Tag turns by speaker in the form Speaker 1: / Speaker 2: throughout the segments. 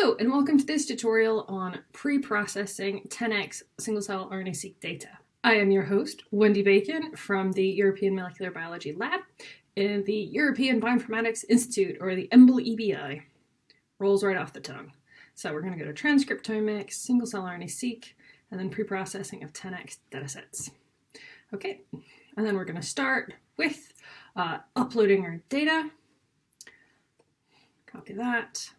Speaker 1: Hello and welcome to this tutorial on pre-processing 10x single-cell RNA-seq data. I am your host, Wendi Bacon from the European Molecular Biology Lab in the European Bioinformatics Institute, or the EMBL-EBI. Rolls right off the tongue. So we're going to go to transcriptomics, single-cell RNA-seq, and then pre-processing of 10x datasets. Okay, and then we're going to start with uh, uploading our data. Copy that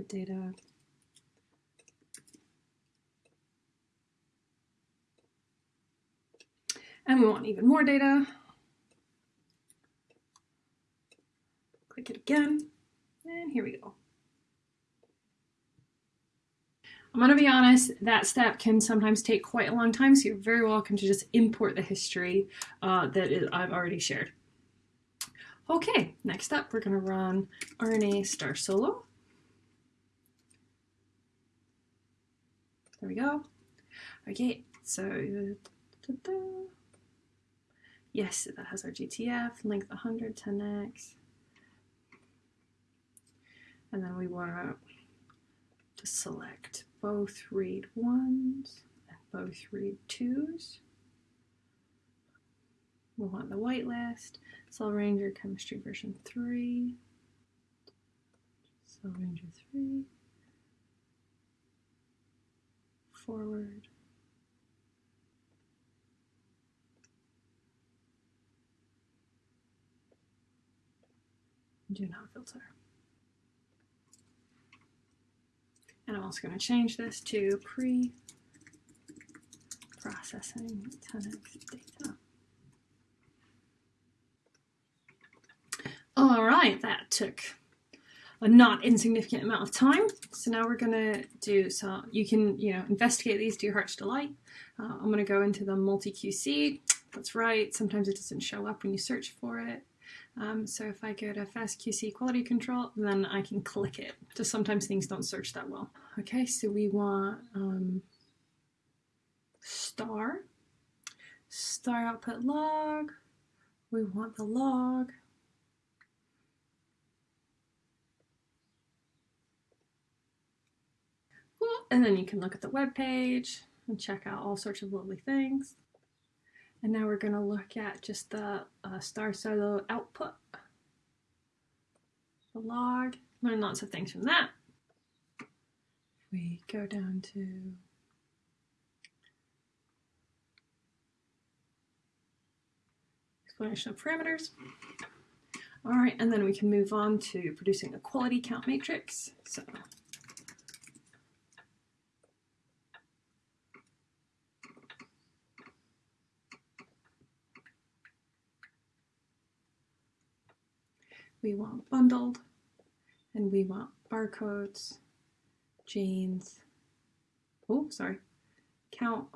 Speaker 1: data. And we want even more data. Click it again, and here we go. I'm going to be honest, that step can sometimes take quite a long time, so you're very welcome to just import the history uh, that I've already shared. Okay, next up, we're going to run RNA star solo. There we go. Okay, so da, da, yes, that has our GTF, length 100, 10x. And then we want to select both read ones and both read twos. We want the whitelist, Cell Ranger Chemistry version 3, Cell Ranger 3. Forward. Do not filter. And I'm also going to change this to pre-processing 10x data. All right, that took a not insignificant amount of time. So now we're going to do so you can, you know, investigate these to your heart's delight. Uh, I'm going to go into the multi-QC. That's right. Sometimes it doesn't show up when you search for it. Um, so if I go to FastQC quality control, then I can click it. Just sometimes things don't search that well. Okay, so we want um, star, star output log. We want the log. And then you can look at the web page and check out all sorts of lovely things. And now we're going to look at just the uh, Star Solo output, the log, learn lots of things from that. We go down to explanation of parameters. All right, and then we can move on to producing a quality count matrix. So we want bundled, and we want barcodes, genes, oh, sorry, count,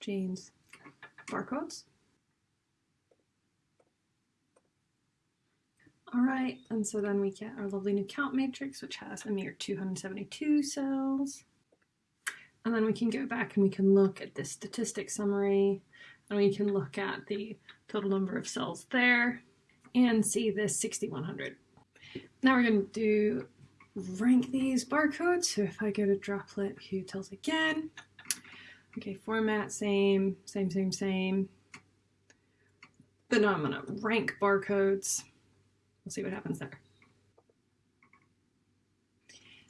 Speaker 1: genes, barcodes. All right, and so then we get our lovely new count matrix, which has a mere 272 cells. And then we can go back and we can look at this statistic summary, and we can look at the total number of cells there and see this 6100. Now we're going to do rank these barcodes. So if I go to droplet utils again, okay, format, same, same, same, same. But now I'm going to rank barcodes. We'll see what happens there.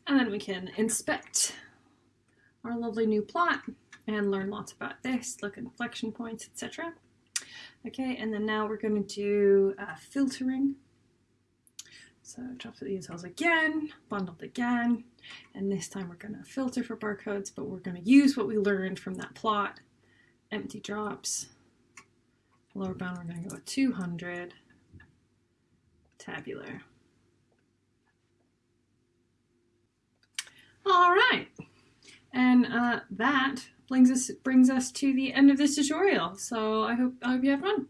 Speaker 1: And then we can inspect our lovely new plot and learn lots about this, look at inflection points, etc. Okay, and then now we're going to do uh, filtering. So droplet utils again, bundled again, and this time we're going to filter for barcodes, but we're going to use what we learned from that plot. Empty drops. Lower bound, we're going to go with 200. Tabular. All right, and uh, that brings us brings us to the end of this tutorial. So I hope I hope you have fun.